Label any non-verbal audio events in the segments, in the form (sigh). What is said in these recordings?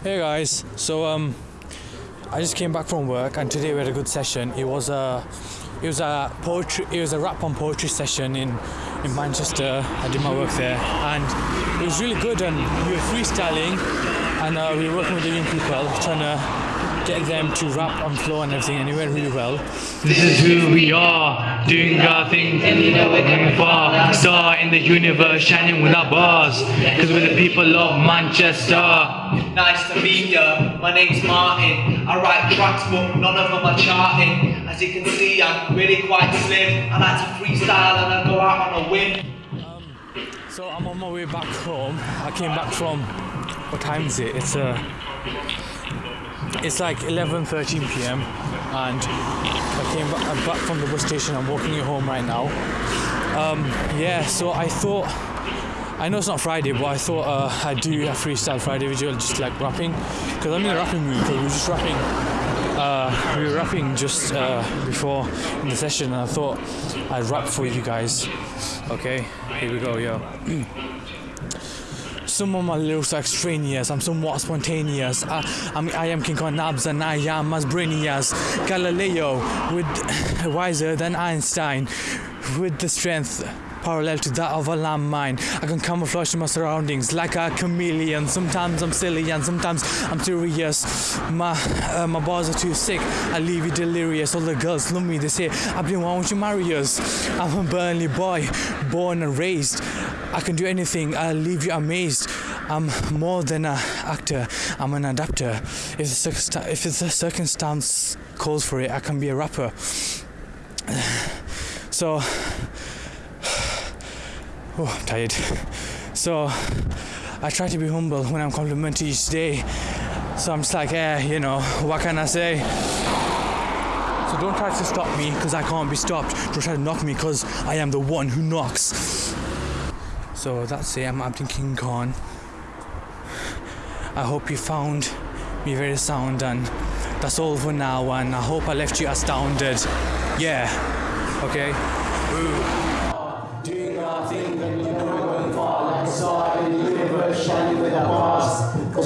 Hey guys, so um, I just came back from work and today we had a good session. It was a, it was a poetry, it was a rap on poetry session in, in Manchester. I did my work there and it was really good and we were freestyling and uh, we were working with the young people trying to get them to rap on floor and everything and it went really well. This is who we are, doing our thing, and you know we're coming far. Star in the universe, shining with our bars. Cause we're the people of Manchester. Nice to meet you. My name's Martin. I write tracks, but none of them are charting. As you can see, I'm really quite slim. I like to freestyle and I go out on a whim. So I'm on my way back home. I came back from, what time is it? It's uh, it's like 11:13 p.m. and I came back, I'm back from the bus station. I'm walking you home right now. Um, yeah, so I thought. I know it's not Friday, but I thought uh, I'd do a freestyle Friday video, just like rapping, because I'm in a rapping mood. Because we were just rapping, uh, we were rapping just uh, before the session, and I thought I'd rap for you guys. Okay, here we go, yo. (clears throat) Some of my lyrics are extraneous, I'm somewhat spontaneous. I, I'm, I am King Kong Nabs and I am as brainy as Galileo, with (laughs) wiser than Einstein, with the strength parallel to that of a landmine. I can camouflage my surroundings like a chameleon. Sometimes I'm silly and sometimes I'm serious. My uh, my bars are too sick. I leave you delirious. All the girls love me. They say, "Abdi, why won't you marry us?" I'm a Burnley boy, born and raised. I can do anything. I'll leave you amazed. I'm more than an actor. I'm an adapter. If the, circumsta- if the circumstance calls for it, I can be a rapper. (sighs) So. (sighs) Oh, I'm tired. So I try to be humble when I'm complimented each day. So I'm just like, eh, you know, what can I say? So don't try to stop me because I can't be stopped. Don't try to knock me because I am the one who knocks. So that's it. I'm Abdin King Khan. I hope you found me very sound and that's all for now and I hope I left you astounded. Yeah. Okay. Doing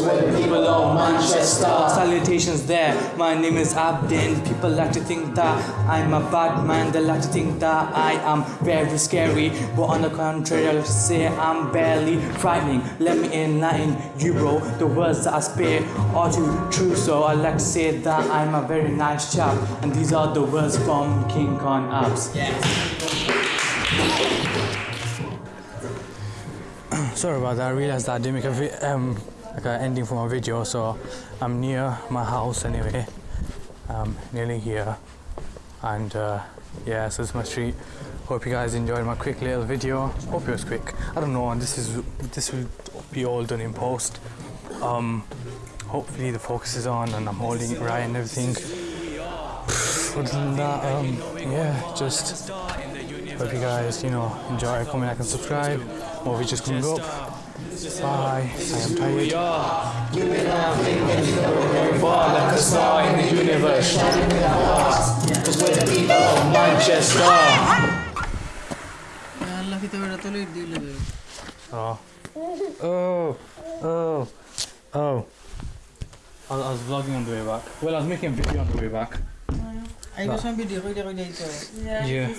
bars. The people of Manchester. Salutations there, my name is Abdin. People like to think that I'm a bad man, they like to think that I am very scary. But on the contrary, I like to say I'm barely frightening. Let me enlighten you, bro. The words that I spit are too true, so I like to say that I'm a very nice chap. And these are the words from King Khan Abs. Sorry about that. I realized that I didn't make a vi- um, like an ending for my video, so I'm near my house anyway. Um, nearly here, and uh, yeah, so it's my street. Hope you guys enjoyed my quick little video. Hope it was quick. I don't know, and this is this will be all done in post. Um, hopefully the focus is on and I'm holding it right and everything. Other than that, um, yeah, just hope you guys, you know, enjoy. Comment, like, and subscribe. More videos coming up. Bye. I am tired. We are. Women are thinking very far like a star in the universe, shining in our hearts. Cause we're the people of Manchester. Oh. Oh. Oh. Oh. I, I was vlogging on the way back. Well, I was making a video on the way back. I was on video. Yeah. yeah.